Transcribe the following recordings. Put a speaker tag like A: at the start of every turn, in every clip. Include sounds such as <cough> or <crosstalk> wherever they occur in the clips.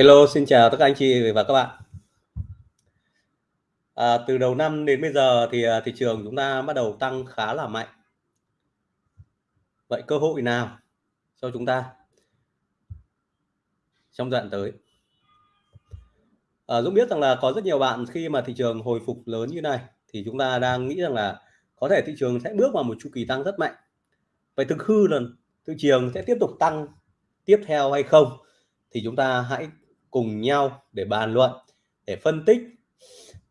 A: Hello, xin chào tất cả anh chị và các bạn. À, từ đầu năm đến bây giờ thì à, thị trường chúng ta bắt đầu tăng khá là mạnh. Vậy cơ hội nào cho chúng ta trong đoạn tới? À, Dũng biết rằng là có rất nhiều bạn khi mà thị trường hồi phục lớn như này thì chúng ta đang nghĩ rằng là có thể thị trường sẽ bước vào một chu kỳ tăng rất mạnh. Vậy thực hư là thị trường sẽ tiếp tục tăng tiếp theo hay không? Thì chúng ta hãy cùng nhau để bàn luận, để phân tích,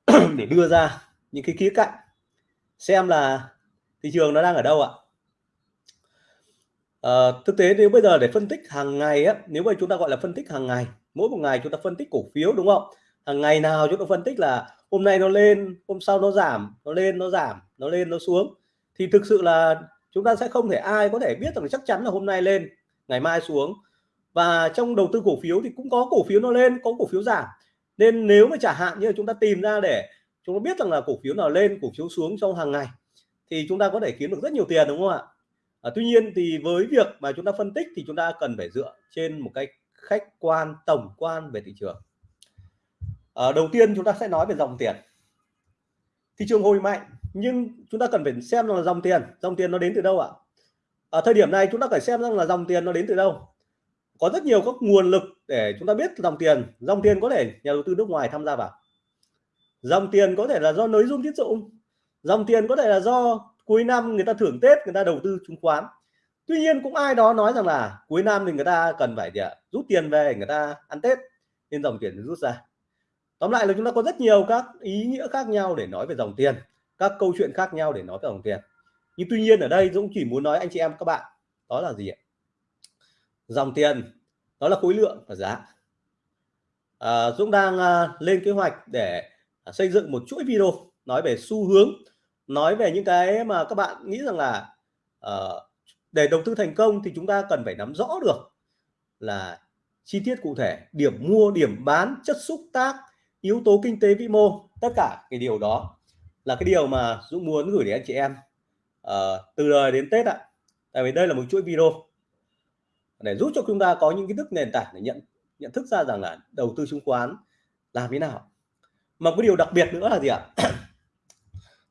A: <clears throat> để đưa ra những cái khía cạnh xem là thị trường nó đang ở đâu ạ. À, thực tế nếu bây giờ để phân tích hàng ngày á, nếu mà chúng ta gọi là phân tích hàng ngày, mỗi một ngày chúng ta phân tích cổ phiếu đúng không? Hàng ngày nào chúng ta phân tích là hôm nay nó lên, hôm sau nó giảm, nó lên nó giảm, nó lên nó xuống thì thực sự là chúng ta sẽ không thể ai có thể biết rằng chắc chắn là hôm nay lên, ngày mai xuống và trong đầu tư cổ phiếu thì cũng có cổ phiếu nó lên có cổ phiếu giảm. Nên nếu mà trả hạn như là chúng ta tìm ra để chúng ta biết rằng là cổ phiếu nào lên cổ phiếu xuống trong hàng ngày thì chúng ta có thể kiếm được rất nhiều tiền đúng không ạ? À, tuy nhiên thì với việc mà chúng ta phân tích thì chúng ta cần phải dựa trên một cách khách quan tổng quan về thị trường. À, đầu tiên chúng ta sẽ nói về dòng tiền. Thị trường hồi mạnh nhưng chúng ta cần phải xem là dòng tiền dòng tiền nó đến từ đâu ạ? Ở thời điểm này chúng ta phải xem rằng là dòng tiền nó đến từ đâu? Có rất nhiều các nguồn lực để chúng ta biết dòng tiền. Dòng tiền có thể nhà đầu tư nước ngoài tham gia vào. Dòng tiền có thể là do nới dung tín dụng. Dòng tiền có thể là do cuối năm người ta thưởng tết người ta đầu tư chứng khoán. Tuy nhiên cũng ai đó nói rằng là cuối năm thì người ta cần phải gì ạ? rút tiền về người ta ăn tết nên dòng tiền rút ra. Tóm lại là chúng ta có rất nhiều các ý nghĩa khác nhau để nói về dòng tiền các câu chuyện khác nhau để nói về dòng tiền. Nhưng tuy nhiên ở đây Dũng chỉ muốn nói anh chị em các bạn đó là gì ạ dòng tiền. Đó là khối lượng và giá. À, Dũng đang à, lên kế hoạch để à, xây dựng một chuỗi video nói về xu hướng nói về những cái mà các bạn nghĩ rằng là à, để đầu tư thành công thì chúng ta cần phải nắm rõ được là chi tiết cụ thể điểm mua điểm bán chất xúc tác yếu tố kinh tế vĩ mô tất cả cái điều đó là cái điều mà Dũng muốn gửi đến anh chị em à, từ đời đến Tết ạ. Tại vì đây là một chuỗi video để giúp cho chúng ta có những kiến thức nền tảng để nhận nhận thức ra rằng là đầu tư chứng khoán làm thế nào. Mà cái điều đặc biệt nữa là gì ạ? <clears throat>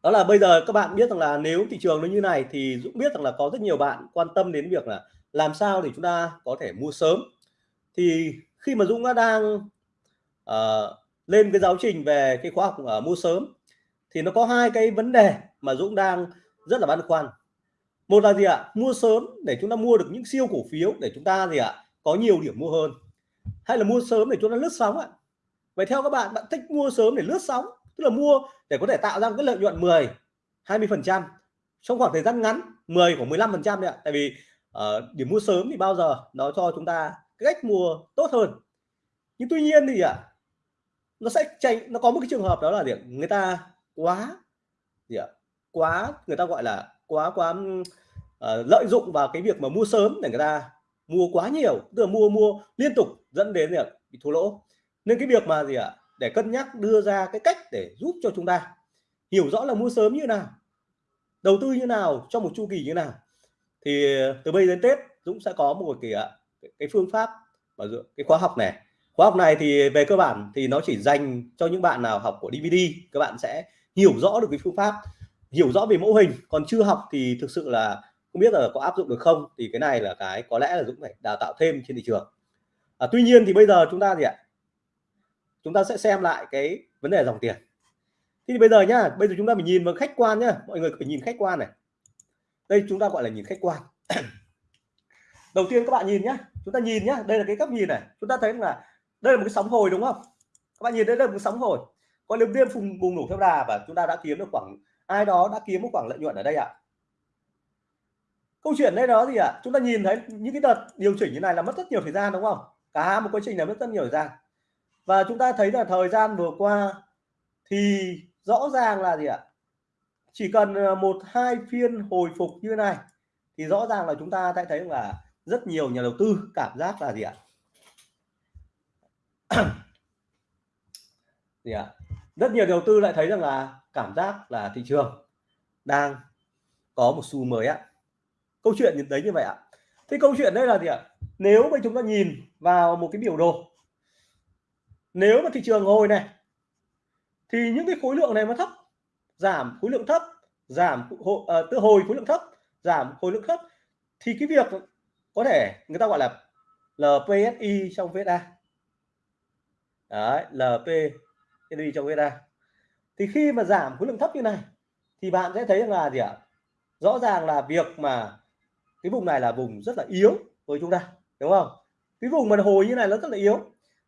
A: Đó là bây giờ các bạn biết rằng là nếu thị trường nó như này thì Dũng biết rằng là có rất nhiều bạn quan tâm đến việc là làm sao để chúng ta có thể mua sớm. Thì khi mà Dũng đã đang uh, lên cái giáo trình về cái khóa học uh, mua sớm thì nó có hai cái vấn đề mà Dũng đang rất là băn khoăn một là gì ạ? Mua sớm để chúng ta mua được những siêu cổ phiếu để chúng ta gì ạ? Có nhiều điểm mua hơn. Hay là mua sớm để chúng ta lướt sóng ạ? Vậy theo các bạn bạn thích mua sớm để lướt sóng tức là mua để có thể tạo ra cái lợi nhuận 10 20 phần trăm. Trong khoảng thời gian ngắn 10 của 15 phần trăm ạ. Tại vì uh, điểm mua sớm thì bao giờ nó cho chúng ta cái cách mua tốt hơn. Nhưng tuy nhiên thì ạ nó sẽ chạy nó có một cái trường hợp đó là gì người ta quá gì ạ? Quá người ta gọi là quá quá uh, lợi dụng vào cái việc mà mua sớm để người ta mua quá nhiều tức là mua mua liên tục dẫn đến việc bị thua lỗ. Nên cái việc mà gì ạ? Để cân nhắc đưa ra cái cách để giúp cho chúng ta hiểu rõ là mua sớm như nào đầu tư như nào trong một chu kỳ như nào thì từ bây đến Tết Dũng sẽ có một cái cái phương pháp và cái khóa học này. Khóa học này thì về cơ bản thì nó chỉ dành cho những bạn nào học của DVD các bạn sẽ hiểu rõ được cái phương pháp hiểu rõ về mẫu hình còn chưa học thì thực sự là không biết là có áp dụng được không thì cái này là cái có lẽ là Dũng phải đào tạo thêm trên thị trường. À, tuy nhiên thì bây giờ chúng ta gì ạ? Chúng ta sẽ xem lại cái vấn đề dòng tiền. Thì bây giờ nhá bây giờ chúng ta phải nhìn vào khách quan nhá. Mọi người phải nhìn khách quan này. Đây chúng ta gọi là nhìn khách quan. <coughs> Đầu tiên các bạn nhìn nhá. Chúng ta nhìn nhá. Đây là cái góc nhìn này. Chúng ta thấy là đây là một cái sóng hồi đúng không? Các bạn nhìn đây là một cái sóng hồi. Còn nếu tiên phùng bùng nổ theo đà và chúng ta đã kiếm được khoảng ai đó đã kiếm một khoảng lợi nhuận ở đây ạ. À? câu chuyện đây đó gì ạ? À? chúng ta nhìn thấy những cái đợt điều chỉnh như này là mất rất nhiều thời gian, đúng không? Cả một quá trình là mất rất nhiều thời gian. Và chúng ta thấy là thời gian vừa qua thì rõ ràng là gì ạ? Chỉ cần ờ, một, hai phiên hồi phục như này thì rõ ràng là chúng ta sẽ thấy là rất nhiều nhà đầu tư cảm giác là gì ạ? <clears throat> Gì ạ? Rất nhiều đầu tư lại thấy rằng là cảm giác là thị trường đang có một xu mới ạ. Câu chuyện đấy như vậy ạ. Thì câu chuyện đây là gì ạ? Nếu mà chúng ta nhìn vào một cái biểu đồ nếu mà thị trường hồi này thì những cái khối lượng này nó thấp giảm khối lượng thấp giảm uh, ờ, tự hồi khối lượng thấp giảm khối lượng thấp thì cái việc có thể người ta gọi là LPSI trong VSA đấy đi trong VSA thì khi mà giảm khối lượng thấp như này, thì bạn sẽ thấy rằng là gì ạ? Rõ ràng là việc mà cái vùng này là vùng rất là yếu với chúng ta, đúng không? Cái vùng mà hồi như này nó rất là yếu.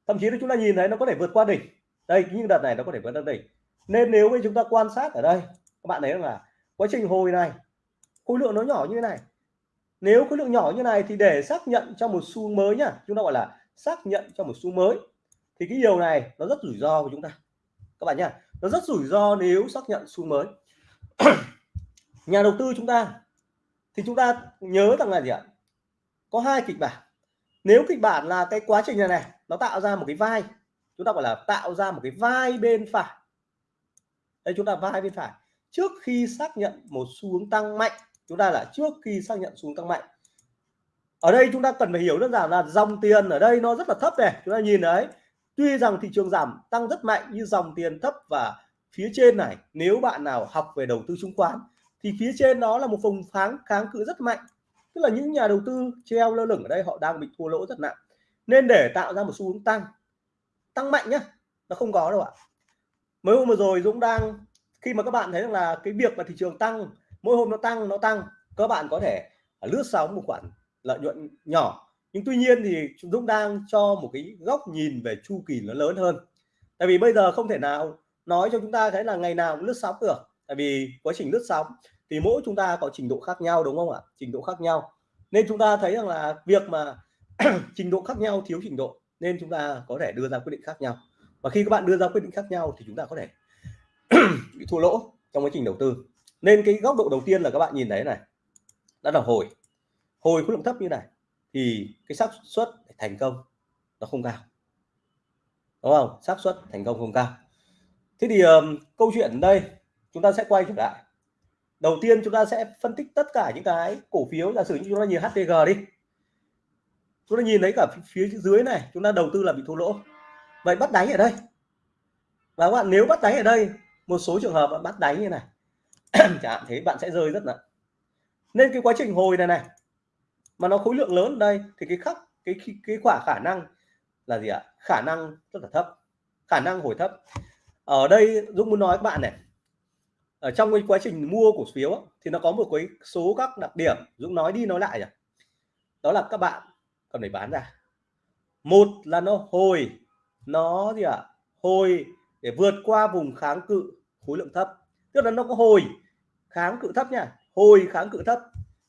A: Thậm chí là chúng ta nhìn thấy nó có thể vượt qua đỉnh. Đây nhưng đợt này nó có thể vượt qua đỉnh. Nên nếu như chúng ta quan sát ở đây, các bạn thấy là quá trình hồi này, khối lượng nó nhỏ như thế này. Nếu khối lượng nhỏ như này thì để xác nhận cho một xu mới nhá. Chúng ta gọi là xác nhận cho một xu mới. Thì cái điều này nó rất rủi ro của chúng ta các bạn nhá, nó rất rủi ro nếu xác nhận xu mới. <clears throat> Nhà đầu tư chúng ta, thì chúng ta nhớ rằng là gì ạ? Có hai kịch bản. Nếu kịch bản là cái quá trình này này, nó tạo ra một cái vai, chúng ta gọi là tạo ra một cái vai bên phải. Đây, chúng ta vai bên phải. Trước khi xác nhận một xu hướng tăng mạnh, chúng ta là trước khi xác nhận xu hướng tăng mạnh. Ở đây chúng ta cần phải hiểu đơn giản là dòng tiền ở đây nó rất là thấp này, chúng ta nhìn đấy tuy rằng thị trường giảm, tăng rất mạnh như dòng tiền thấp và phía trên này, nếu bạn nào học về đầu tư chứng khoán, thì phía trên đó là một vùng kháng kháng cự rất mạnh. Tức là những nhà đầu tư treo lơ lửng ở đây, họ đang bị thua lỗ rất nặng. Nên để tạo ra một xu hướng tăng tăng mạnh nhá, nó không có đâu ạ. Mới hôm vừa rồi Dũng đang, khi mà các bạn thấy rằng là cái việc mà thị trường tăng, mỗi hôm nó tăng nó tăng, các bạn có thể lướt sóng một khoản lợi nhuận nhỏ nhưng tuy nhiên thì Dũng đang cho một cái góc nhìn về chu kỳ nó lớn hơn. Tại vì bây giờ không thể nào nói cho chúng ta thấy là ngày nào cũng lướt sóng được. Tại vì quá trình lướt sóng thì mỗi chúng ta có trình độ khác nhau, đúng không ạ? Trình độ khác nhau. Nên chúng ta thấy rằng là việc mà <clears throat> trình độ khác nhau thiếu trình độ, nên chúng ta có thể đưa ra quyết định khác nhau. Và khi các bạn đưa ra quyết định khác nhau thì chúng ta có thể <clears throat> bị thua lỗ trong quá trình đầu tư. Nên cái góc độ đầu tiên là các bạn nhìn thấy này. Đã là hồi. Hồi khối lượng thấp như này thì cái xác suất thành công nó không cao. Đúng không? Xác suất thành công không cao. Thế thì um, câu chuyện đây chúng ta sẽ quay trở lại. Đầu tiên chúng ta sẽ phân tích tất cả những cái cổ phiếu giả sử như chúng ta nhìn HTG đi. Chúng ta nhìn thấy cả phía dưới này chúng ta đầu tư là bị thua lỗ. Vậy bắt đáy ở đây. Và các bạn nếu bắt đáy ở đây một số trường hợp bạn bắt đáy như này. <clears throat> Chẳng hạn thế bạn sẽ rơi rất nặng. Nên cái quá trình hồi này này mà nó khối lượng lớn, đây, thì cái khắc, cái cái quả khả năng là gì ạ? Khả năng rất là thấp, khả năng hồi thấp. Ở đây, Dũng muốn nói các bạn này, ở trong cái quá trình mua cổ phiếu thì nó có một cái số các đặc điểm. Dũng nói đi nói lại nhỉ? đó là các bạn cần phải bán ra. Một là nó hồi, nó gì ạ? À? hồi để vượt qua vùng kháng cự khối lượng thấp. Tức là nó có hồi kháng cự thấp nha. Hồi kháng cự thấp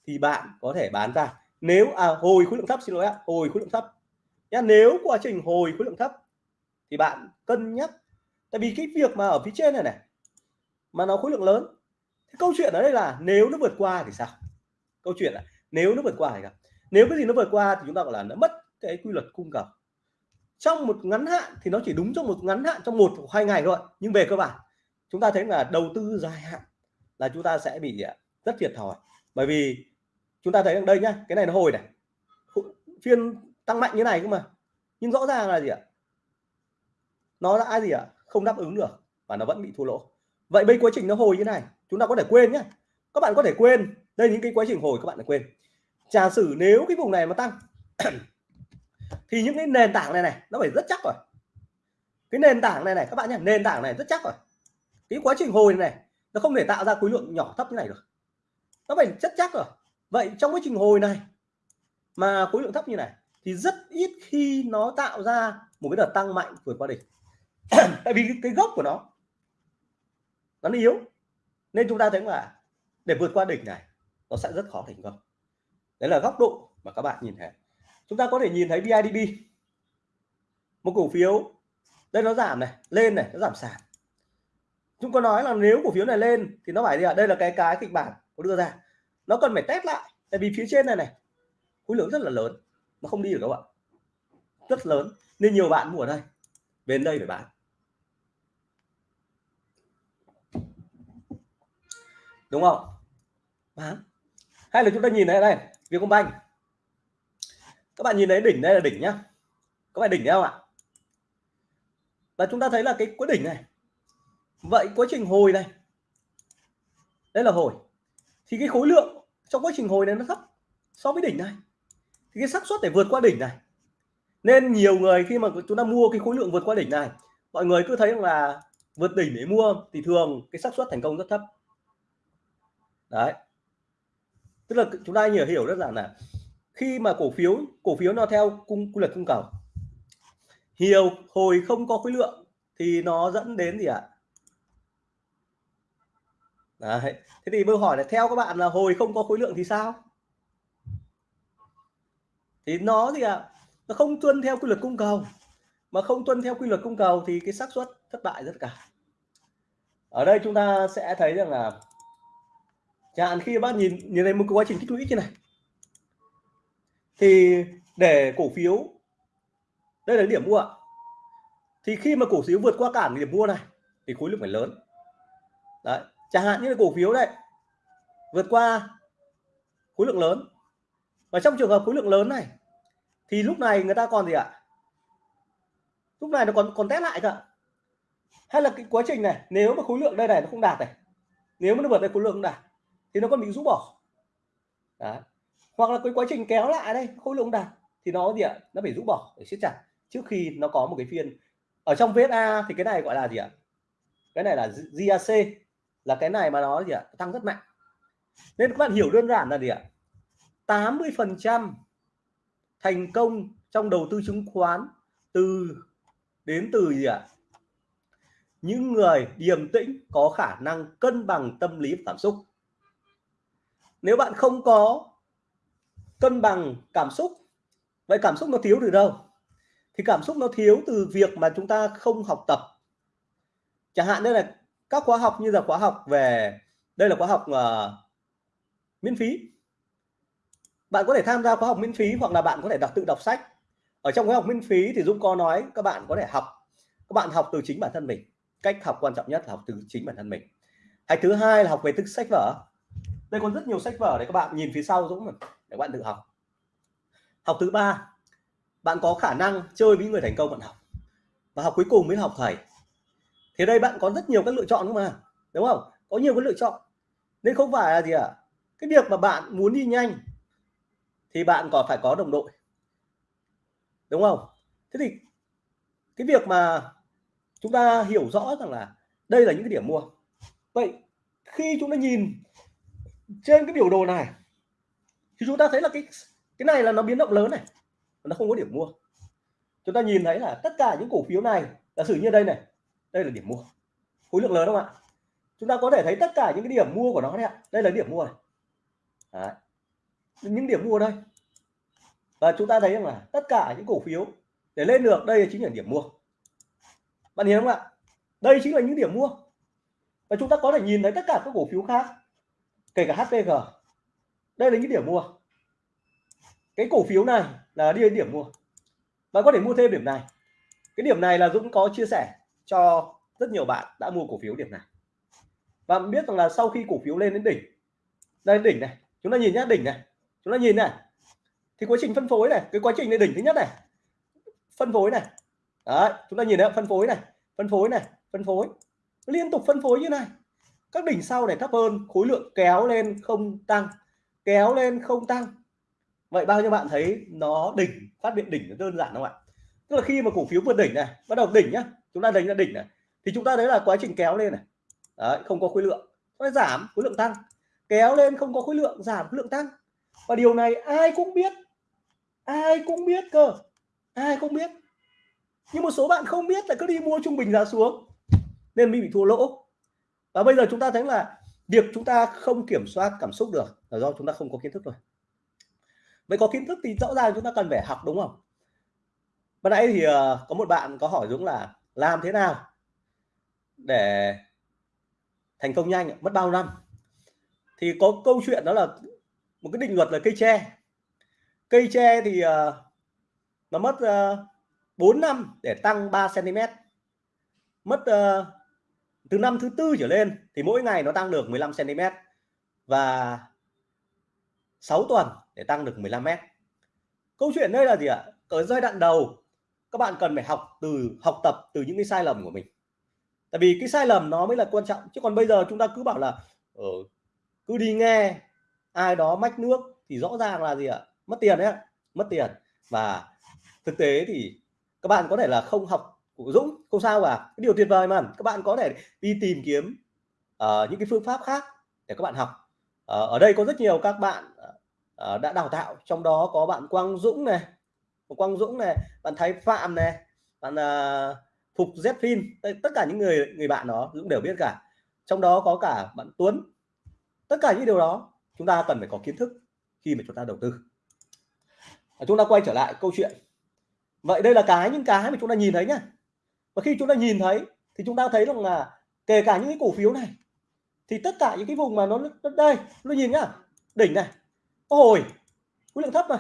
A: thì bạn có thể bán ra nếu à hồi khối lượng thấp, xin lỗi ạ, hồi khối lượng thấp. Nhá, nếu quá trình hồi khối lượng thấp thì bạn cân nhắc. Tại vì cái việc mà ở phía trên này này, mà nó khối lượng lớn câu chuyện ở đây là nếu nó vượt qua thì sao? Câu chuyện là nếu nó vượt qua thì sao? Nếu cái gì nó vượt qua thì chúng ta gọi là nó mất cái quy luật cung cầu. Trong một ngắn hạn thì nó chỉ đúng trong một ngắn hạn, trong một hoặc hai ngày thôi. Nhưng về cơ bản, chúng ta thấy là đầu tư dài hạn là chúng ta sẽ bị à, rất thiệt thòi. Bởi vì chúng ta thấy ở đây nhá cái này nó hồi này. Phiên tăng mạnh như này cơ mà. Nhưng rõ ràng là gì ạ? Nó đã gì ạ? Không đáp ứng được và nó vẫn bị thua lỗ. Vậy bây quá trình nó hồi như này chúng ta có thể quên nhé các bạn có thể quên. Đây những cái quá trình hồi các bạn đã quên. Giả sử nếu cái vùng này mà tăng <clears throat> thì những cái nền tảng này này nó phải rất chắc rồi. Cái nền tảng này này các bạn nhé nền tảng này rất chắc rồi. Cái quá trình hồi này, này nó không thể tạo ra khối lượng nhỏ thấp như này được. Nó phải rất chắc rồi vậy trong quá trình hồi này mà khối lượng thấp như này thì rất ít khi nó tạo ra một cái đợt tăng mạnh vượt qua đỉnh. <clears throat> Tại vì cái, gốc của nó nó yếu. Nên chúng ta thấy là để vượt qua đỉnh này nó sẽ rất khó thành công. Đấy là góc độ mà các bạn nhìn thấy. Chúng ta có thể nhìn thấy BIDB một cổ phiếu đây nó giảm này lên này nó giảm sàn. Chúng có nói là nếu cổ phiếu này lên thì nó phải gì ạ? Đây là cái cái kịch bản có đưa ra nó cần phải test lại. Tại vì phía trên này này, khối lượng rất là lớn nó không đi được các bạn rất lớn, nên nhiều bạn mua ở đây. Về đây phải bán. Đúng không? Bán. Hay là chúng ta nhìn thấy đây Vietcombank. Các bạn nhìn thấy đỉnh đây là đỉnh nhá. Có phải đỉnh không ạ? Và chúng ta thấy là cái cuối đỉnh này. Vậy quá trình hồi này đây là hồi. Thì cái khối lượng trong quá trình hồi này nó thấp so với đỉnh này. Thì cái xác suất để vượt qua đỉnh này. Nên nhiều người khi mà chúng ta mua cái khối lượng vượt qua đỉnh này, mọi người cứ thấy là vượt đỉnh để mua thì thường cái xác suất thành công rất thấp. Đấy. Tức là chúng ta hiểu hiểu rất là là khi mà cổ phiếu cổ phiếu nó theo cung, quy luật cung cầu, nhiều hồi không có khối lượng thì nó dẫn đến gì ạ? Đấy. thế thì tôi hỏi là theo các bạn là hồi không có khối lượng thì sao? Thì nó gì ạ? Nó không tuân theo quy luật cung cầu. Mà không tuân theo quy luật cung cầu thì cái xác suất thất bại rất cao. Ở đây chúng ta sẽ thấy rằng là chẳng hạn khi bác nhìn nhìn thấy một quá trình tích lũy như này. Thì để cổ phiếu, đây là điểm mua ạ. Thì khi mà cổ phiếu vượt qua cản điểm mua này, thì khối lượng phải lớn. Đấy chẳng hạn như là cổ phiếu đây, vượt qua khối lượng lớn. Và trong trường hợp khối lượng lớn này, thì lúc này người ta còn gì ạ? Lúc này nó còn còn test lại cơ hay là cái quá trình này, nếu mà khối lượng đây này nó không đạt này, nếu mà nó vượt đây khối lượng không đạt, thì nó còn bị rũ bỏ. Đấy. hoặc là cái quá trình kéo lại đây, khối lượng đạt, thì nó gì ạ? Nó phải rũ bỏ để siết chặt. Trước khi nó có một cái phiên. Ở trong VSA thì cái này gọi là gì ạ? Cái này là GAC là cái này mà nó gì ạ? Tăng rất mạnh. Nên các bạn hiểu đơn giản là gì ạ? 80 phần trăm thành công trong đầu tư chứng khoán từ, đến từ gì ạ? Những người điềm tĩnh, có khả năng cân bằng tâm lý cảm xúc. Nếu bạn không có cân bằng cảm xúc, vậy cảm xúc nó thiếu từ đâu? Thì cảm xúc nó thiếu từ việc mà chúng ta không học tập. Chẳng hạn đây là các khóa học như là khóa học về đây là khóa học uh, miễn phí. Bạn có thể tham gia khóa học miễn phí hoặc là bạn có thể đọc tự đọc sách. Ở trong khóa học miễn phí thì Dũng có nói các bạn có thể học các bạn học từ chính bản thân mình. Cách học quan trọng nhất là học từ chính bản thân mình. Hay thứ hai là học về thức sách vở. Đây còn rất nhiều sách vở để các bạn nhìn phía sau Dũng để các bạn tự học. Học thứ ba bạn có khả năng chơi với người thành công bạn học. Và học cuối cùng mới học thầy thì đây bạn có rất nhiều các lựa chọn đúng mà, đúng không? Có nhiều cái lựa chọn. Nên không phải là gì ạ? À? cái việc mà bạn muốn đi nhanh thì bạn còn phải có đồng đội, đúng không? Thế thì cái việc mà chúng ta hiểu rõ rằng là đây là những cái điểm mua. Vậy khi chúng ta nhìn trên cái biểu đồ này thì chúng ta thấy là cái cái này là nó biến động lớn này, nó không có điểm mua. Chúng ta nhìn thấy là tất cả những cổ phiếu này, giả sử như đây này đây là điểm mua. Khối lượng lớn không ạ? Chúng ta có thể thấy tất cả những cái điểm mua của nó đấy ạ. Đây là điểm mua này. Đấy. những điểm mua đây. Và chúng ta thấy rằng là tất cả những cổ phiếu để lên được, đây chính là điểm mua. Bạn hiểu không ạ? Đây chính là những điểm mua. Và chúng ta có thể nhìn thấy tất cả các cổ phiếu khác, kể cả HPG đây là những điểm mua. Cái cổ phiếu này là đi đến điểm mua. Bạn có thể mua thêm điểm này. Cái điểm này là Dũng có chia sẻ cho rất nhiều bạn đã mua cổ phiếu điểm này. Và biết rằng là sau khi cổ phiếu lên đến đỉnh đây đỉnh này, chúng ta nhìn nhá đỉnh này, chúng ta nhìn này, thì quá trình phân phối này, cái quá trình này đỉnh thứ nhất này, phân phối này, đấy, chúng ta nhìn thấy phân phối này, phân phối này, phân phối, liên tục phân phối như này. Các đỉnh sau này thấp hơn, khối lượng kéo lên không tăng, kéo lên không tăng. Vậy bao nhiêu bạn thấy nó đỉnh, phát hiện đỉnh đơn giản không ạ? Tức là khi mà cổ phiếu vượt đỉnh này, bắt đầu đỉnh nhá chúng ta đánh ra đỉnh này thì chúng ta thấy là quá trình kéo lên này. Đấy, không có khối lượng. Nó giảm khối lượng tăng. Kéo lên không có khối lượng giảm khối lượng tăng. Và điều này ai cũng biết. Ai cũng biết cơ. Ai cũng biết. Nhưng một số bạn không biết là cứ đi mua trung bình giá xuống nên mình bị thua lỗ. Và bây giờ chúng ta thấy là việc chúng ta không kiểm soát cảm xúc được là do chúng ta không có kiến thức rồi vậy có kiến thức thì rõ ràng chúng ta cần phải học đúng không? Ban nãy thì ờ, có một bạn có hỏi Dũng là làm thế nào để thành công nhanh? Mất bao năm? Thì có câu chuyện đó là một cái định luật là cây tre. Cây tre thì uh, nó mất ờ, uh, 4 năm để tăng 3 cm mất uh, từ năm thứ tư trở lên thì mỗi ngày nó tăng được 15 cm và 6 tuần để tăng được 15 m câu chuyện đây là gì ạ? Ở giai đoạn đầu các bạn cần phải học từ học tập từ những cái sai lầm của mình. Tại vì cái sai lầm nó mới là quan trọng. Chứ còn bây giờ chúng ta cứ bảo là ở cứ đi nghe ai đó mách nước thì rõ ràng là gì ạ? Mất tiền đấy mất tiền. Và thực tế thì các bạn có thể là không học của Dũng không sao cả. Cái điều tuyệt vời mà các bạn có thể đi tìm kiếm uh, những cái phương pháp khác để các bạn học. Uh, ở đây có rất nhiều các bạn uh, đã đào tạo. Trong đó có bạn Quang Dũng này Quang Dũng này bạn Thái Phạm này bạn uh, Phục Zfin tất cả những người người bạn đó Dũng đều biết cả. Trong đó có cả bạn Tuấn. Tất cả những điều đó chúng ta cần phải có kiến thức khi mà chúng ta đầu tư. Chúng ta quay trở lại câu chuyện. Vậy đây là cái những cái mà chúng ta nhìn thấy nhá. Và khi chúng ta nhìn thấy thì chúng ta thấy rằng là kể cả những cái cổ phiếu này thì tất cả những cái vùng mà nó, nó đây nó nhìn nhá. Đỉnh này. Ôi khối lượng thấp mà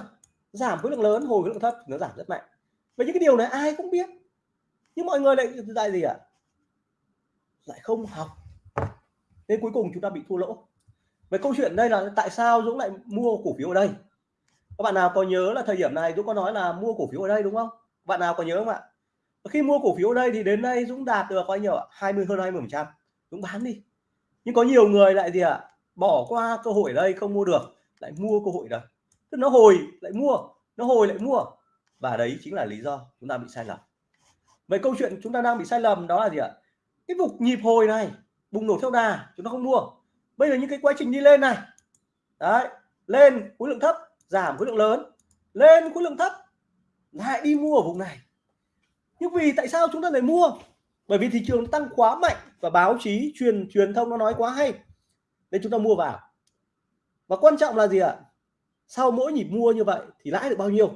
A: giảm khối lượng lớn, hồi khối lượng thấp nó giảm rất mạnh. Và những cái điều này ai cũng biết. Nhưng mọi người lại lại gì ạ? À? lại không học. Nên cuối cùng chúng ta bị thua lỗ. Về câu chuyện đây là tại sao Dũng lại mua cổ phiếu ở đây? Các bạn nào có nhớ là thời điểm này Dũng có nói là mua cổ phiếu ở đây đúng không? Bạn nào có nhớ không ạ? Khi mua cổ phiếu ở đây thì đến đây Dũng đạt được bao nhiêu ạ? 20 hơn 20 phần trăm. Dũng bán đi. Nhưng có nhiều người lại gì ạ? Bỏ qua cơ hội ở đây không mua được, lại mua cơ hội đây tức nó hồi lại mua, nó hồi lại mua. Và đấy chính là lý do chúng ta bị sai lầm. Vậy câu chuyện chúng ta đang bị sai lầm đó là gì ạ? Cái vùng nhịp hồi này, bùng nổ theo đà, chúng ta không mua. Bây giờ những cái quá trình đi lên này, đấy, lên khối lượng thấp, giảm khối lượng lớn. Lên khối lượng thấp, lại đi mua ở vùng này. Nhưng vì tại sao chúng ta lại mua? Bởi vì thị trường tăng quá mạnh và báo chí truyền truyền thông nó nói quá hay. Nên chúng ta mua vào. Và quan trọng là gì ạ? Sau mỗi nhịp mua như vậy thì lãi được bao nhiêu?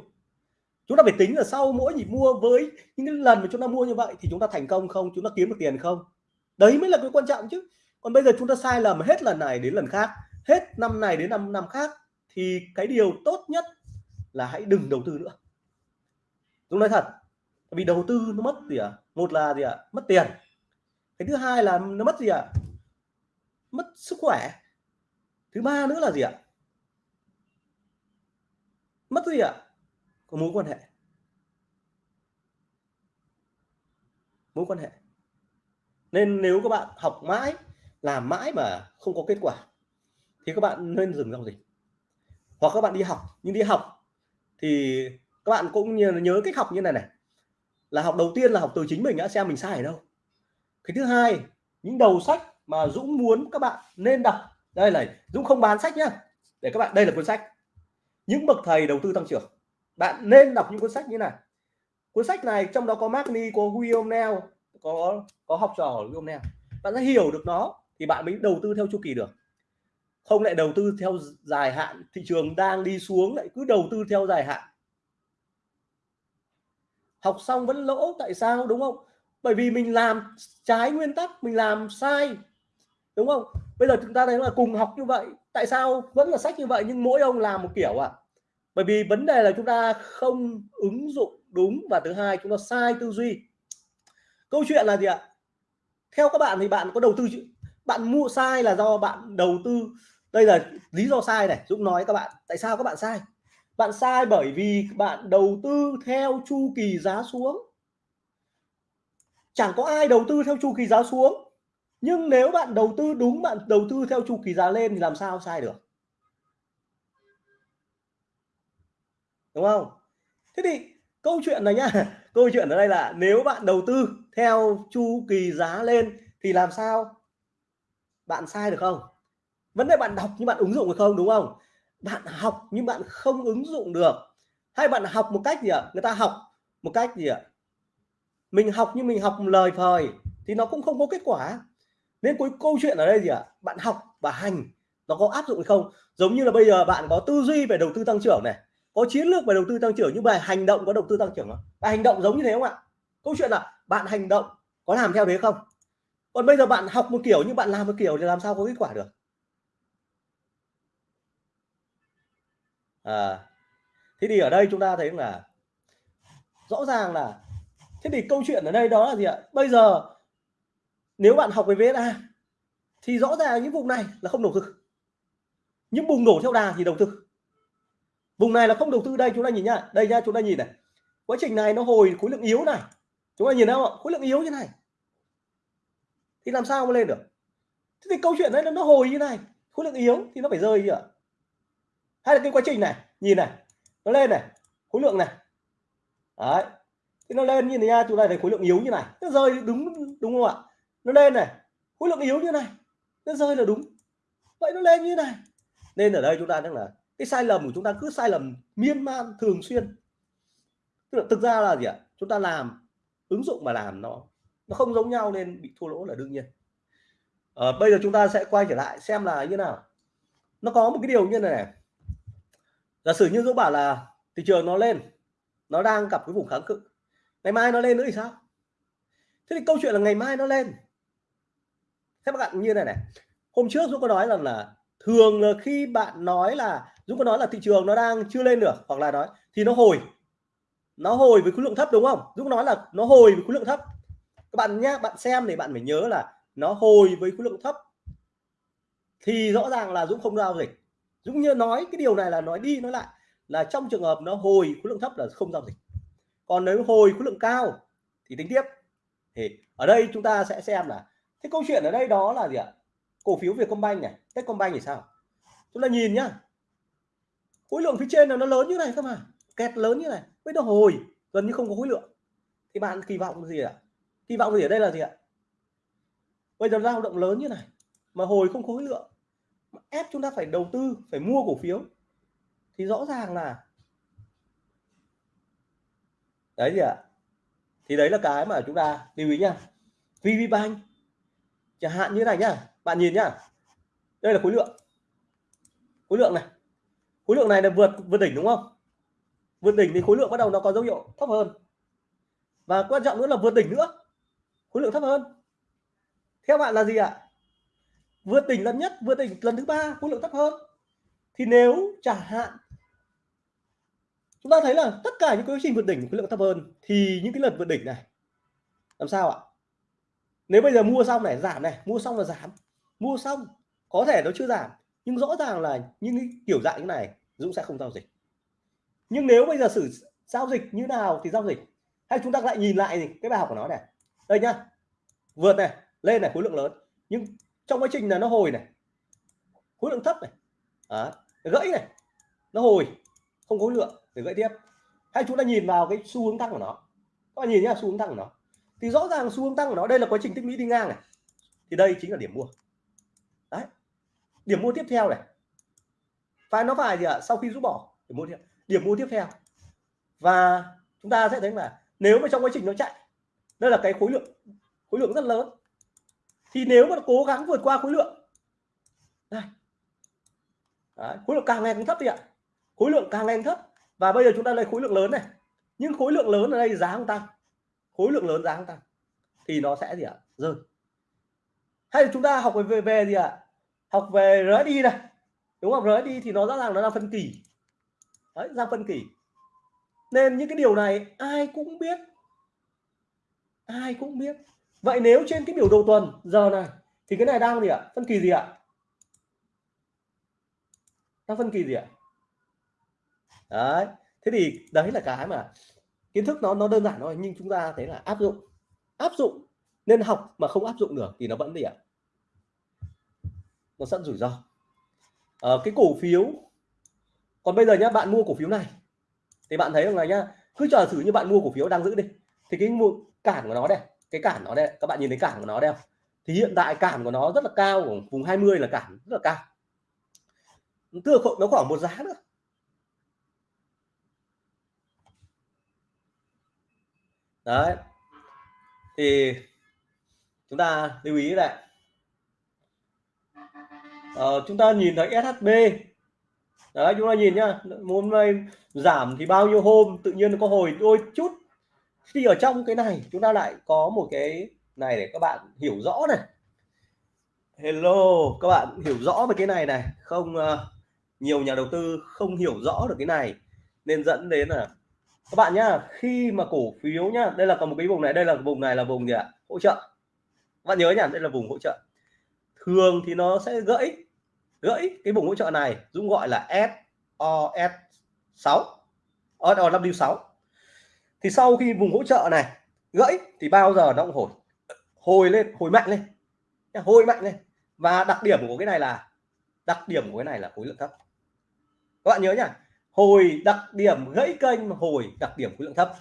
A: Chúng ta phải tính là sau mỗi nhịp mua với những cái lần mà chúng ta mua như vậy thì chúng ta thành công không? Chúng ta kiếm được tiền không? Đấy mới là cái quan trọng chứ. Còn bây giờ chúng ta sai lầm hết lần này đến lần khác, hết năm này đến năm năm khác thì cái điều tốt nhất là hãy đừng đầu tư nữa. Tôi nói thật vì đầu tư nó mất gì ạ? À? một là gì ạ? À? mất tiền. Cái thứ hai là nó mất gì ạ? À? mất sức khỏe. Thứ ba nữa là gì ạ? Mất gì ạ? Có mối quan hệ. Mối quan hệ. Nên nếu các bạn học mãi làm mãi mà không có kết quả thì các bạn nên dừng giao dịch. Hoặc các bạn đi học nhưng đi học thì các bạn cũng nhớ, nhớ cách học như này này. Là học đầu tiên là học từ chính mình đã xem mình sai ở đâu. Cái thứ hai những đầu sách mà Dũng muốn các bạn nên đọc. Đây này Dũng không bán sách nhá. Để các bạn đây là cuốn sách những bậc thầy đầu tư tăng trưởng. Bạn nên đọc những cuốn sách như này. Cuốn sách này, trong đó có Magni có William Neal có có học trò của William Neal bạn sẽ hiểu được nó thì bạn mới đầu tư theo chu kỳ được. Không lại đầu tư theo dài hạn, thị trường đang đi xuống lại cứ đầu tư theo dài hạn. Học xong vẫn lỗ, tại sao, đúng không? Bởi vì mình làm trái nguyên tắc, mình làm sai, đúng không? Bây giờ chúng ta thấy là cùng học như vậy tại sao vẫn là sách như vậy nhưng mỗi ông làm một kiểu ạ? À? bởi vì vấn đề là chúng ta không ứng dụng đúng và thứ hai, chúng ta sai tư duy. Câu chuyện là gì ạ? Theo các bạn thì bạn có đầu tư bạn mua sai là do bạn đầu tư. Đây là lý do sai này, Dũng nói các bạn. Tại sao các bạn sai? Bạn sai bởi vì bạn đầu tư theo chu kỳ giá xuống. Chẳng có ai đầu tư theo chu kỳ giá xuống nhưng nếu bạn đầu tư đúng, bạn đầu tư theo chu kỳ giá lên thì làm sao sai được? Đúng không? Thế thì câu chuyện này nhá, <laughs> câu chuyện ở đây là nếu bạn đầu tư theo chu kỳ giá lên thì làm sao? Bạn sai được không? Vấn đề bạn đọc nhưng bạn ứng dụng được không? Đúng không? Bạn học nhưng bạn không ứng dụng được. Hay bạn học một cách gì ạ? Người ta học một cách gì ạ? Mình học nhưng mình học lời phời thì nó cũng không có kết quả nên cuối câu chuyện ở đây gì ạ? Bạn học và hành nó có áp dụng hay không? Giống như là bây giờ bạn có tư duy về đầu tư tăng trưởng này có chiến lược về đầu tư tăng trưởng nhưng mà hành động có đầu tư tăng trưởng không? À, hành động giống như thế không ạ? Câu chuyện là bạn hành động có làm theo thế không? Còn bây giờ bạn học một kiểu nhưng bạn làm một kiểu thì làm sao có kết quả được? À, thế thì ở đây chúng ta thấy là rõ ràng là thế thì câu chuyện ở đây đó là gì ạ? Bây giờ nếu bạn học về VSA thì rõ ràng những vùng này là không đầu tư. Những bùng nổ theo đà thì đầu tư. Vùng này là không đầu tư. Đây chúng ta nhìn nhá. Đây nhá, chúng ta nhìn này. Quá trình này nó hồi khối lượng yếu này. Chúng ta nhìn thấy không khối lượng yếu như này. Thì làm sao mà lên được? Thế thì câu chuyện đấy nó hồi như này. Khối lượng yếu thì nó phải rơi chưa hay là cái quá trình này. Nhìn này. Nó lên này. Khối lượng này. Đấy. Thì nó lên như thế nha. Chúng ta thấy khối lượng yếu như này. Nó rơi đúng đúng không ạ? Nó lên này. Khối lượng yếu như này. Nó rơi là đúng. Vậy nó lên như này. Nên ở đây chúng ta đang là cái sai lầm của chúng ta cứ sai lầm miên man thường xuyên. Tức là thực ra là gì ạ? Chúng ta làm ứng dụng mà làm nó nó không giống nhau nên bị thua lỗ là đương nhiên. À, bây giờ chúng ta sẽ quay trở lại xem là như nào. Nó có một cái điều như này, này. giả sử như dũng bảo là thị trường nó lên nó đang gặp cái vùng kháng cự. Ngày mai nó lên nữa thì sao? Thế thì câu chuyện là ngày mai nó lên các bạn như này này. Hôm trước dũng có nói rằng là thường là khi bạn nói là, dũng có nói là thị trường nó đang chưa lên được, hoặc là nói, thì nó hồi. Nó hồi với khối lượng thấp, đúng không? Dũng nói là nó hồi với khối lượng thấp. Các bạn nhé bạn xem thì bạn phải nhớ là nó hồi với khối lượng thấp. Thì rõ ràng là dũng không giao dịch. Dũng như nói cái điều này là nói đi nói lại là trong trường hợp nó hồi khối lượng thấp là không giao dịch. Còn nếu hồi khối lượng cao thì tính tiếp. Thì ở đây chúng ta sẽ xem là thế câu chuyện ở đây đó là gì ạ? Cổ phiếu Vietcombank này, Techcombank thì sao? Chúng ta nhìn nhá. Khối lượng phía trên là nó lớn như này cơ mà, kẹt lớn như này. Với nó hồi, gần như không có khối lượng. Thì bạn kỳ vọng gì ạ? Kỳ vọng gì ở đây là gì ạ? Bây giờ dao động lớn như này, mà hồi không khối lượng ép chúng ta phải đầu tư, phải mua cổ phiếu. Thì rõ ràng là đấy gì ạ? Thì đấy là cái mà chúng ta lưu ý nha VPBank chẳng hạn như này nhá. Bạn nhìn nhá. Đây là khối lượng. Khối lượng này. Khối lượng này là vượt vượt đỉnh đúng không? Vượt đỉnh thì khối lượng bắt đầu nó có dấu hiệu thấp hơn. Và quan trọng nữa là vượt đỉnh nữa. Khối lượng thấp hơn. Theo bạn là gì ạ? Vượt đỉnh lần nhất, vượt đỉnh lần thứ ba, khối lượng thấp hơn. Thì nếu chẳng hạn, chúng ta thấy là tất cả những quá trình vượt đỉnh, khối lượng thấp hơn, thì những cái lần vượt đỉnh này, làm sao ạ? Nếu bây giờ mua xong này giảm này mua xong là giảm. Mua xong có thể nó chưa giảm nhưng rõ ràng là những cái kiểu dạng như này Dũng sẽ không giao dịch. Nhưng nếu bây giờ xử giao dịch như nào thì giao dịch. Hay chúng ta lại nhìn lại cái bài học của nó này. Đây nhá vượt này lên này khối lượng lớn. Nhưng trong quá trình là nó hồi này khối lượng thấp này à, gãy này nó hồi không có khối lượng để gãy tiếp. Hay chúng ta nhìn vào cái xu hướng tăng của nó. Các bạn nhìn nhá xu hướng tăng của nó thì rõ ràng xu hướng tăng của nó đây là quá trình tích lũy đi ngang này. Thì đây chính là điểm mua. Đấy. Điểm mua tiếp theo này. Phải nó phải gì ạ? Sau khi rút bỏ điểm mua tiếp điểm mua tiếp theo. Và chúng ta sẽ thấy là nếu mà trong quá trình nó chạy đây là cái khối lượng khối lượng rất lớn. Thì nếu mà cố gắng vượt qua khối lượng đây Đấy, khối lượng càng ngày càng thấp đi ạ. Khối lượng càng ngày càng thấp. Và bây giờ chúng ta lấy khối lượng lớn này. Nhưng khối lượng lớn ở đây giá không tăng khối lượng lớn giá không tăng thì nó sẽ gì ạ? Rơi. Hay là chúng ta học về về gì ạ? Học về RSI này, đúng không? RSI thì nó rõ ràng nó là phân kỳ. Đấy, ra phân kỳ. Nên những cái điều này ai cũng biết. Ai cũng biết. Vậy nếu trên cái biểu đồ tuần giờ này, thì cái này đang gì ạ? Phân kỳ gì ạ? Đang phân kỳ gì ạ? Đấy, thế thì đấy là cái mà kiến thức nó nó đơn giản thôi nhưng chúng ta thấy là áp dụng áp dụng. Nên học mà không áp dụng được thì nó vẫn gì ạ? Nó sẵn rủi ro. À, cái cổ phiếu. Còn bây giờ nhá bạn mua cổ phiếu này. Thì bạn thấy rằng là nhá cứ chờ thử như bạn mua cổ phiếu đang giữ đi. Thì cái mua cản của nó đây cái cản nó đây các bạn nhìn thấy cản của nó đây thì hiện tại cản của nó rất là cao vùng 20 là cản rất là cao. Tức là nó khoảng một giá nữa. Đấy. Thì chúng ta lưu ý lại ờ, chúng ta nhìn thấy SHB đấy chúng ta nhìn nhá. Hôm nay giảm thì bao nhiêu hôm tự nhiên nó có hồi đôi chút. Khi ở trong cái này chúng ta lại có một cái này để các bạn hiểu rõ này. Hello các bạn hiểu rõ về cái này này. Không uh, nhiều nhà đầu tư không hiểu rõ được cái này. Nên dẫn đến là các bạn nhá, khi mà cổ phiếu nhá, đây là còn một cái vùng này, đây là vùng này là vùng gì ạ? Hỗ trợ. Các bạn nhớ nhá, đây là vùng hỗ trợ. Thường thì nó sẽ gãy gãy cái vùng hỗ trợ này Dũng gọi là SOS 6 SOW 6 thì sau khi vùng hỗ trợ này gãy thì bao giờ nó cũng hồi hồi lên, hồi mạnh lên. Hồi mạnh lên. Và đặc điểm của cái này là, đặc điểm của cái này là khối lượng thấp. Các bạn nhớ nhá hồi đặc điểm gãy kênh hồi đặc điểm khối lượng thấp.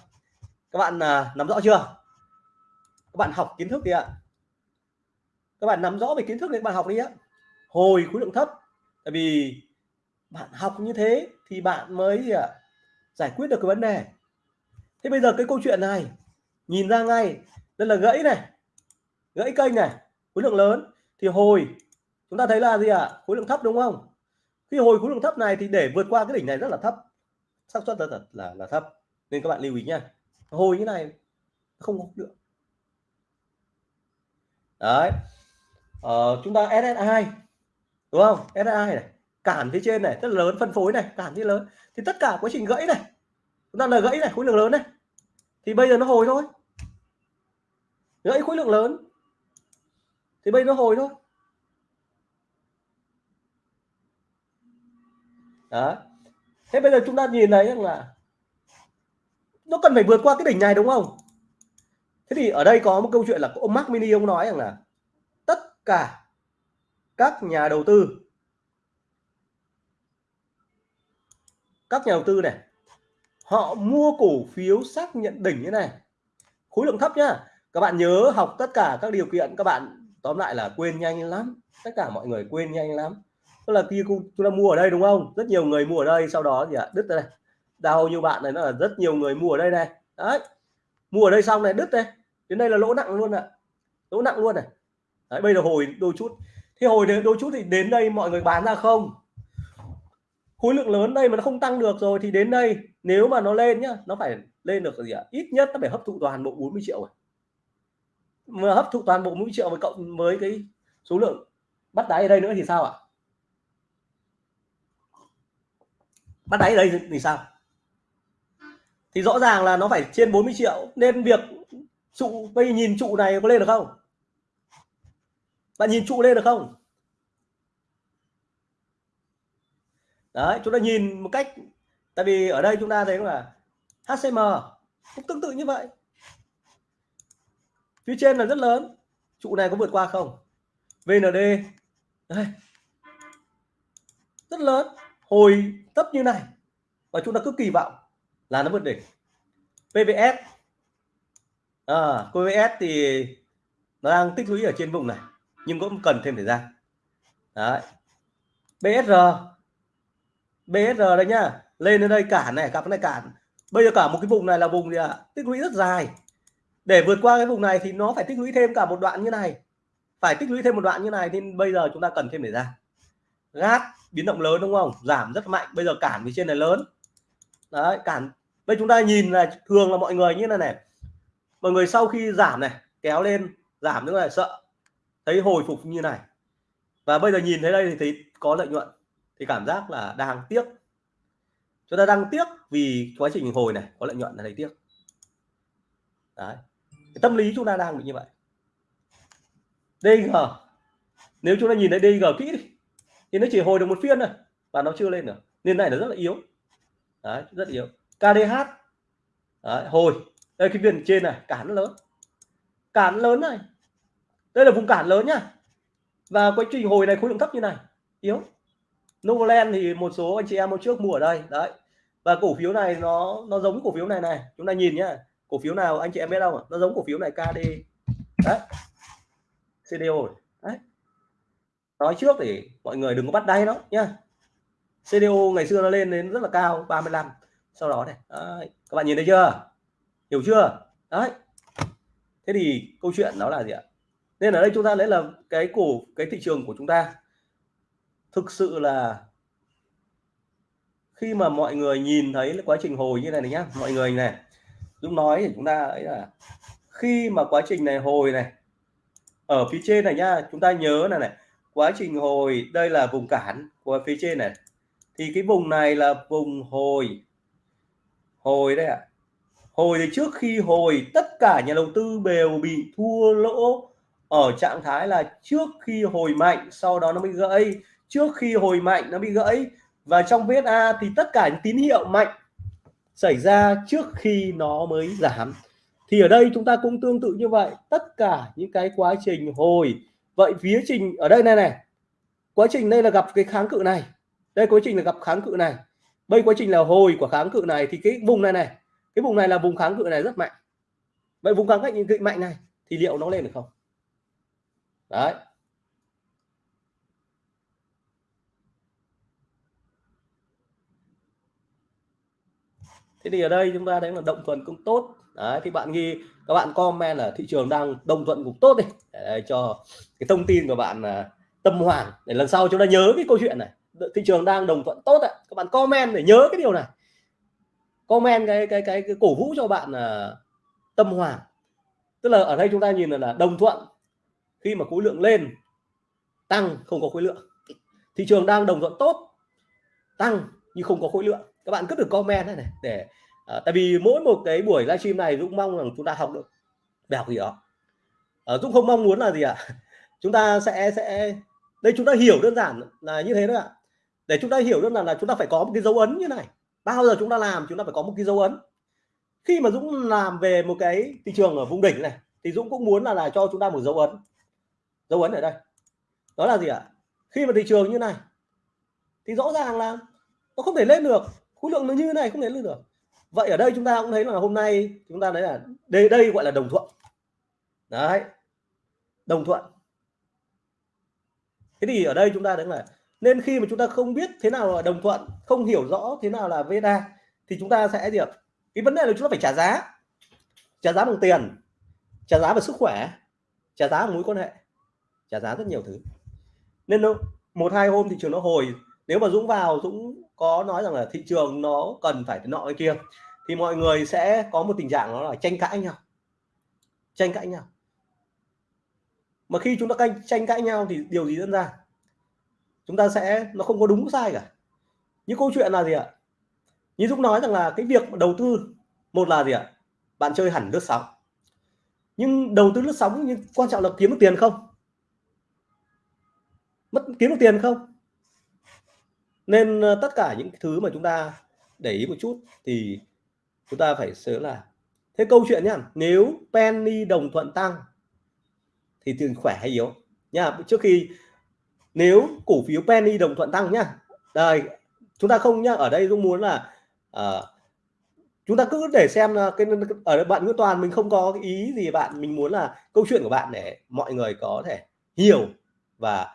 A: Các bạn à, nắm rõ chưa? Các bạn học kiến thức đi ạ. Các bạn nắm rõ về kiến thức để bạn học đi ạ. Hồi khối lượng thấp tại vì bạn học như thế thì bạn mới gì ạ? Giải quyết được cái vấn đề. Thế bây giờ cái câu chuyện này nhìn ra ngay đây là gãy này gãy kênh này khối lượng lớn. Thì hồi chúng ta thấy là gì ạ? À? khối lượng thấp đúng không? Thì hồi khối lượng thấp này thì để vượt qua cái đỉnh này rất là thấp. Xác suất là, là là thấp. Nên các bạn lưu ý nha hồi như này không có được đấy. Ờ, chúng ta SSI đúng không? SSI này cản phía trên này rất là lớn phân phối này cản phía lớn. Thì tất cả quá trình gãy này chúng ta là gãy này khối lượng lớn này. Thì bây giờ nó hồi thôi. Gãy khối lượng lớn. Thì bây giờ nó hồi thôi. Đó. Thế bây giờ chúng ta nhìn thấy rằng là nó cần phải vượt qua cái đỉnh này đúng không? Thế thì ở đây có một câu chuyện là ông Mark Mini, ông nói rằng là tất cả các nhà đầu tư, các nhà đầu tư này, họ mua cổ phiếu xác nhận đỉnh như này. Khối lượng thấp nhá. Các bạn nhớ học tất cả các điều kiện, các bạn tóm lại là quên nhanh lắm. Tất cả mọi người quên nhanh lắm tức là khi chúng ta mua ở đây đúng không? Rất nhiều người mua ở đây sau đó thì à, đứt đây đào như bạn này nó là rất nhiều người mua ở đây này. Đấy. Mua ở đây xong này đứt đây. Đến đây là lỗ nặng luôn ạ. Lỗ nặng luôn này. Đấy, bây giờ hồi đôi chút. Thì hồi đôi chút thì đến đây mọi người bán ra không? Khối lượng lớn đây mà nó không tăng được rồi thì đến đây nếu mà nó lên nhá nó phải lên được gì ạ? Ít nhất nó phải hấp thụ toàn bộ 40 triệu rồi. Mà hấp thụ toàn bộ 40 triệu với cộng với cái số lượng bắt đáy ở đây nữa thì sao ạ? Bắt đáy ở đây thì sao? Thì rõ ràng là nó phải trên 40 triệu, nên việc trụ, bây nhìn trụ này có lên được không? Bạn nhìn trụ lên được không? Đấy, chúng ta nhìn một cách, tại vì ở đây chúng ta thấy là HCM cũng tương tự như vậy. Phía trên là rất lớn. Trụ này có vượt qua không? VND đây. Rất lớn hồi thấp như này và chúng ta cứ kỳ vọng là nó vượt đỉnh. PVS à, PVS thì nó đang tích lũy ở trên vùng này nhưng cũng cần thêm thời gian. Đấy. BSR BSR đây nhá lên đến đây cản này gặp này cản. Bây giờ cả một cái vùng này là vùng gì ạ? À? tích lũy rất dài. Để vượt qua cái vùng này thì nó phải tích lũy thêm cả một đoạn như này. Phải tích lũy thêm một đoạn như này thì bây giờ chúng ta cần thêm thời gian. Gát biến động lớn đúng không? Giảm rất mạnh bây giờ cản phía trên này lớn. Đấy cản. Bây chúng ta nhìn là thường là mọi người như này này. Mọi người sau khi giảm này kéo lên giảm nữa là sợ. Thấy hồi phục như này. Và bây giờ nhìn thấy đây thì thấy có lợi nhuận thì cảm giác là đang tiếc. Chúng ta đang tiếc vì quá trình hồi này có lợi nhuận là thấy tiếc. Đấy. Cái tâm lý chúng ta đang bị như vậy. DG nếu chúng ta nhìn thấy DG kỹ đi, thì nó chỉ hồi được một phiên thôi và nó chưa lên được. Nên này là rất là yếu. Đấy, rất yếu. KDH đấy, hồi. Đây cái viên trên này cản lớn. Cản lớn này. Đây là vùng cản lớn nhá. Và quá trình hồi này khối lượng thấp như này. Yếu. Novoland thì một số anh chị em hôm trước mua ở đây. Đấy. Và cổ phiếu này nó nó giống cổ phiếu này này. Chúng ta nhìn nhá. Cổ phiếu nào anh chị em biết không nó giống cổ phiếu này KD đấy. CDO đấy nói trước để mọi người đừng có bắt đáy nó nhá. CDO ngày xưa nó lên đến rất là cao 35 sau đó này. Đấy. các bạn nhìn thấy chưa? Hiểu chưa? Đấy. Thế thì câu chuyện đó là gì ạ? Nên ở đây chúng ta lấy là cái cổ, cái thị trường của chúng ta. Thực sự là khi mà mọi người nhìn thấy quá trình hồi như này này nhá, mọi người này, Dũng nói thì chúng ta ấy là khi mà quá trình này hồi này, ở phía trên này nhá, chúng ta nhớ là này quá trình hồi, đây là vùng cản của phía trên này. Thì cái vùng này là vùng hồi. Hồi đấy ạ. À. hồi thì trước khi hồi, tất cả nhà đầu tư đều bị thua lỗ. Ở trạng thái là trước khi hồi mạnh, sau đó nó bị gãy. Trước khi hồi mạnh, nó bị gãy. Và trong VSA thì tất cả những tín hiệu mạnh xảy ra trước khi nó mới giảm. Thì ở đây chúng ta cũng tương tự như vậy. Tất cả những cái quá trình hồi vậy phía trình, ở đây này này, quá trình đây là gặp cái kháng cự này. Đây quá trình là gặp kháng cự này. Đây quá trình là hồi của kháng cự này thì cái vùng này này, cái vùng này là vùng kháng cự này rất mạnh. Vậy vùng kháng cự mạnh này thì liệu nó lên được không? Đấy. Thế thì ở đây chúng ta thấy là động tuần cũng tốt đấy thì bạn ghi các bạn comment là thị trường đang đồng thuận cũng tốt đi. Để cho cái thông tin của bạn là tâm hoàng. Để lần sau chúng ta nhớ cái câu chuyện này. Thị trường đang đồng thuận tốt ạ. Các bạn comment để nhớ cái điều này. Comment cái cái cái, cái cổ vũ cho bạn là tâm hoàng. Tức là ở đây chúng ta nhìn là, là đồng thuận. Khi mà khối lượng lên tăng không có khối lượng. Thị trường đang đồng thuận tốt tăng nhưng không có khối lượng. Các bạn cứ được comment này, này để à, tại vì mỗi một cái buổi livestream này Dũng mong rằng chúng ta học được bài học gì đó. À, Dũng không mong muốn là gì ạ? À? <laughs> chúng ta sẽ sẽ đây chúng ta hiểu đơn giản là như thế đó ạ. Để chúng ta hiểu đơn giản là chúng ta phải có một cái dấu ấn như này. Bao giờ chúng ta làm chúng ta phải có một cái dấu ấn. Khi mà Dũng làm về một cái thị trường ở vùng đỉnh này thì Dũng cũng muốn là là cho chúng ta một dấu ấn. Dấu ấn ở đây. Đó là gì ạ? Khi mà thị trường như này thì rõ ràng là nó không thể lên được. Khối lượng nó như này không thể lên được vậy ở đây chúng ta cũng thấy là hôm nay chúng ta thấy là đây đây gọi là đồng thuận. Đấy. Đồng thuận. Thế thì ở đây chúng ta thấy là nên khi mà chúng ta không biết thế nào là đồng thuận, không hiểu rõ thế nào là veda thì chúng ta sẽ gì ạ? Cái vấn đề là chúng ta phải trả giá. Trả giá bằng tiền, trả giá về sức khỏe, trả giá bằng mối quan hệ, trả giá rất nhiều thứ. Nên nó một hai hôm thị trường nó hồi nếu mà Dũng vào, Dũng có nói rằng là thị trường nó cần phải nọ cái kia, thì mọi người sẽ có một tình trạng nó là tranh cãi nhau. Tranh cãi nhau. Mà khi chúng ta canh, tranh cãi nhau thì điều gì diễn ra? Chúng ta sẽ, nó không có đúng sai cả. Những câu chuyện là gì ạ? Như Dũng nói rằng là cái việc đầu tư, một là gì ạ? Bạn chơi hẳn lướt sóng. Nhưng đầu tư lướt sóng nhưng quan trọng là kiếm được tiền không? Mất, kiếm được tiền không? Nên ờ, tất cả những thứ mà chúng ta để ý một chút thì chúng ta phải nhớ là thế câu chuyện nhá nếu penny đồng thuận tăng thì tiền khỏe hay yếu nha trước khi nếu cổ phiếu penny đồng thuận tăng nhá đây chúng ta không nhá ở đây cũng muốn là uh, chúng ta cứ để xem ờ, là cái ở bạn Nguyễn Toàn mình không có ý gì bạn mình muốn là câu chuyện của bạn để mọi người có thể hiểu và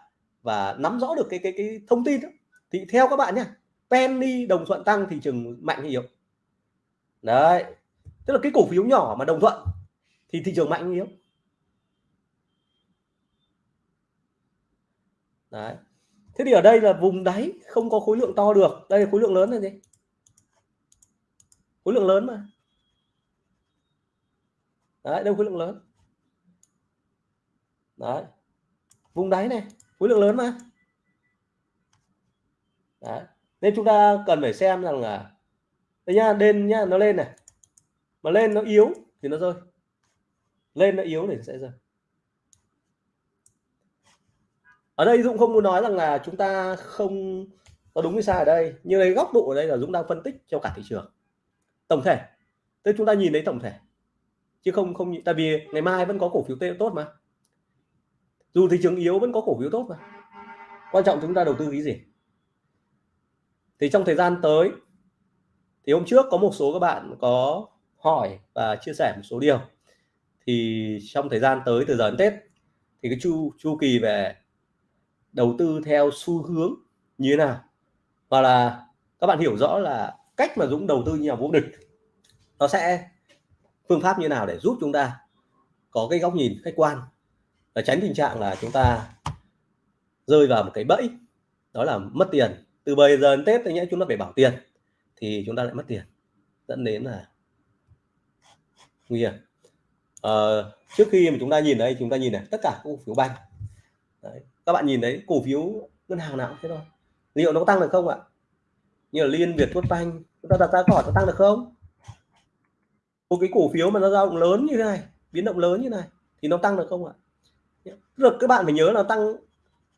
A: và nắm rõ được cái cái cái thông tin đó thì theo các bạn nhé penny đồng thuận tăng thị trường mạnh hay yếu đấy, tức là cái cổ phiếu nhỏ mà đồng thuận thì thị trường mạnh hay yếu đấy, thế thì ở đây là vùng đáy không có khối lượng to được. Đây là khối lượng lớn là gì khối lượng lớn mà. Đấy đâu khối lượng lớn. Đấy, vùng đáy này, khối lượng lớn mà đấy. Nên chúng ta cần phải xem rằng là, đây nha lên nhá, nó lên này. Mà lên nó yếu thì nó rơi. Lên nó yếu thì sẽ rơi. Ở đây Dũng không muốn nói rằng là chúng ta không có đúng hay sai ở đây, nhưng cái góc độ ở đây là Dũng đang phân tích cho cả thị trường. Tổng thể. Tức chúng ta nhìn thấy tổng thể. Chứ không không tại vì ngày mai vẫn có cổ phiếu tốt mà. Dù thị trường yếu vẫn có cổ phiếu tốt mà. Quan trọng chúng ta đầu tư cái gì? Thì trong thời gian tới, thì hôm trước có một số các bạn có hỏi và chia sẻ một số điều. Thì trong thời gian tới, từ giờ đến Tết, thì cái chu chu kỳ về đầu tư theo xu hướng như thế nào? Và là các bạn hiểu rõ là cách mà Dũng đầu tư như nhà vô địch, nó sẽ phương pháp như nào để giúp chúng ta có cái góc nhìn khách quan và tránh tình trạng là chúng ta rơi vào một cái bẫy, đó là mất tiền từ bây giờ đến Tết thì nhé chúng ta phải bảo tiền thì chúng ta lại mất tiền dẫn đến là nguy hiểm. À, trước khi mà chúng ta nhìn đây chúng ta nhìn này tất cả cổ phiếu banh. Đấy. các bạn nhìn thấy cổ phiếu ngân hàng nào cũng thế thôi. Liệu nó có tăng được không ạ? Như là liên việt tuất banh chúng ta đặt ra câu hỏi nó tăng được không? Một cái cổ phiếu mà nó dao động lớn như thế này biến động lớn như này thì nó tăng được không ạ? Được các bạn phải nhớ là tăng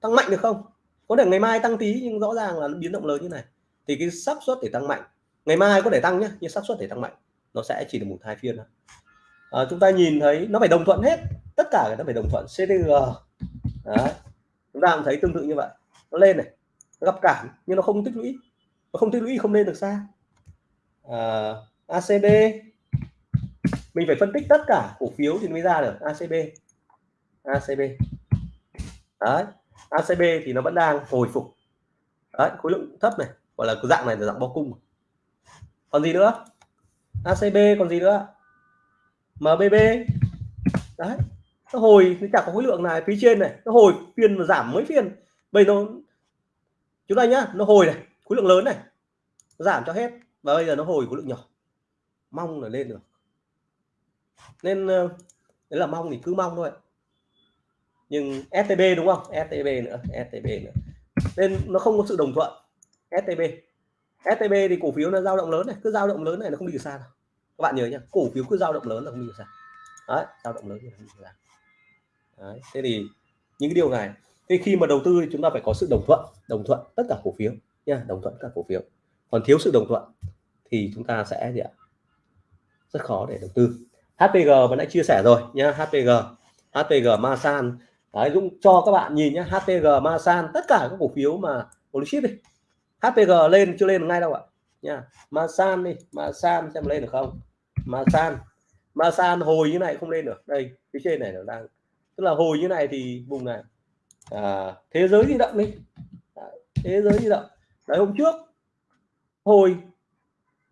A: tăng mạnh được không? Có thể ngày mai tăng tí nhưng rõ ràng là biến động lớn như này. Thì cái xác suất để tăng mạnh ngày mai có thể tăng nhé nhưng xác suất để tăng mạnh nó sẽ chỉ được một hai phiên thôi. À, chúng ta nhìn thấy nó phải đồng thuận hết tất cả nó phải đồng thuận CTG Đấy. chúng ta cũng thấy tương tự như vậy. Nó lên này nó gặp cản nhưng nó không tích lũy. Nó không tích lũy không lên được xa. À, ACB mình phải phân tích tất cả cổ phiếu thì mới ra được ACB ACB đấy. ACB thì nó vẫn đang hồi phục. Đấy, khối lượng thấp này, gọi là cái dạng này là dạng bao cung. Còn gì nữa? ACB còn gì nữa? MBB đấy, nó hồi nó chả có khối lượng này, phía trên này, nó hồi phiên mà giảm mấy phiên. Bây nó, chúng ta nhá, nó hồi này, khối lượng lớn này, nó giảm cho hết. Và bây giờ nó hồi khối lượng nhỏ. Mong là lên được. Nên ờ, đấy là mong thì cứ mong thôi nhưng STB đúng không? STB nữa STB nữa. Nên nó không có sự đồng thuận. STB STB thì cổ phiếu nó dao động lớn này. Cứ dao động lớn này nó không đi được xa đâu. Các bạn nhớ nhá, cổ phiếu cứ dao động lớn là không đi được xa. Đấy, dao động lớn thì không đi được xa. Đấy. thế thì những cái điều này. Thì khi mà đầu tư thì chúng ta phải có sự đồng thuận đồng thuận tất cả cổ phiếu nha, đồng thuận các cổ phiếu. Còn thiếu sự đồng thuận thì chúng ta sẽ gì ạ? Rất khó để đầu tư. HPG vẫn đã chia sẻ rồi nhá HPG HPG Masan. Đấy, Dũng cho các bạn nhìn nhé HPG Masan tất cả các cổ phiếu mà blue chip đi HPG lên chưa lên ngay đâu ạ. Nha Masan đi Masan xem lên được không? Masan Masan hồi như này không lên được. Đây phía trên này nó đang tức là hồi như này thì vùng này à, thế giới di động đi. Đấy, thế giới di động. Đấy hôm trước hồi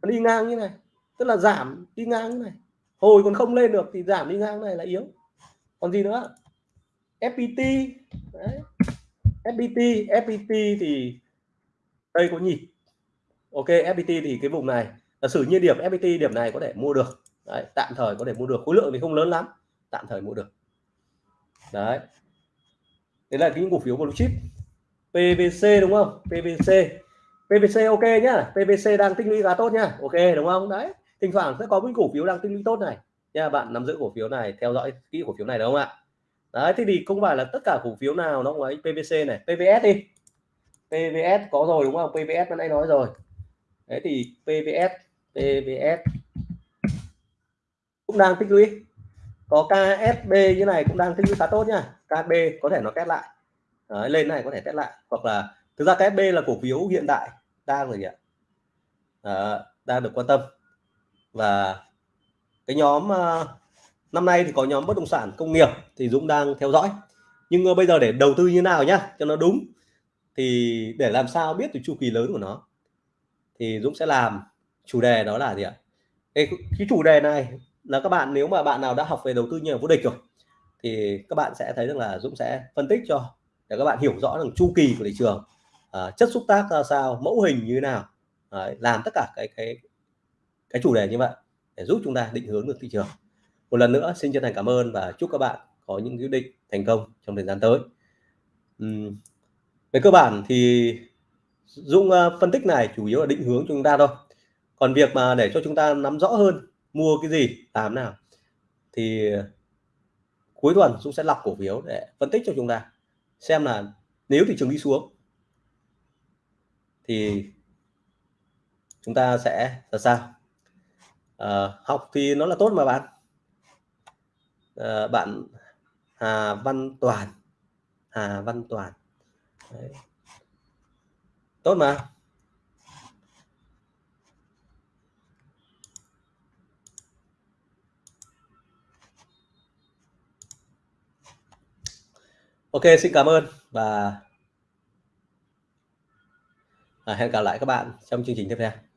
A: nó đi ngang như này tức là giảm đi ngang như này. Hồi còn không lên được thì giảm đi ngang này là yếu. Còn gì nữa? FPT đấy. FPT FPT thì đây có nhịp ok FPT thì cái vùng này là sử nhiên điểm FPT điểm này có thể mua được. Đấy, tạm thời có thể mua được. Khối lượng thì không lớn lắm tạm thời mua được. Đấy. Đấy là những cổ phiếu blue chip. PVC đúng không? PVC PVC ok nhá. PVC đang tích lũy khá tốt nhá. Ok đúng không? Đấy. Thỉnh thoảng sẽ có những cổ phiếu đang tích lũy tốt này. Nha bạn nắm giữ cổ phiếu này theo dõi kỹ cổ phiếu này đúng không ạ? Đấy thế thì không phải là tất cả cổ phiếu nào nó cũng ấy PVC này PVS đi. PVS có rồi đúng không? PVS bên nãy nói rồi. Đấy thì PVS PVS cũng đang tích lũy. Có KSB như này cũng đang tích lũy khá tốt nha KB có thể nó test lại. Đấy, lên này có thể test lại. Hoặc là thực ra KSB là cổ phiếu hiện đại đang rồi nhỉ à, đang được quan tâm. Và cái nhóm uh, năm nay thì có nhóm bất động sản công nghiệp thì Dũng đang theo dõi. Nhưng ờ, bây giờ để đầu tư như nào nhá cho nó đúng thì để làm sao biết được chu kỳ lớn của nó thì Dũng sẽ làm chủ đề đó là gì ạ? Cái, cái chủ đề này là các bạn nếu mà bạn nào đã học về đầu tư như vô địch rồi thì các bạn sẽ thấy rằng là Dũng sẽ phân tích cho để các bạn hiểu rõ rằng chu kỳ của thị trường à, chất xúc tác ra sao mẫu hình như thế nào à, làm tất cả cái cái cái chủ đề như vậy để giúp chúng ta định hướng được thị trường một lần nữa xin chân thành cảm ơn và chúc các bạn có những quyết định thành công trong thời gian tới. Uhm, về cơ bản thì Dung uh, ờ, phân tích này chủ yếu là định hướng cho chúng ta thôi. Còn việc mà để cho chúng ta nắm rõ hơn mua cái gì làm nào thì cuối tuần Dung sẽ lọc cổ phiếu để phân tích cho chúng ta xem là nếu thị trường đi xuống thì chúng ta sẽ là sao. À, học thì nó là tốt mà bạn à, bạn Hà Văn Toàn. Hà Văn Toàn. Đấy. tốt mà. Ok xin cảm ơn và à, hẹn gặp lại các bạn trong chương trình tiếp theo.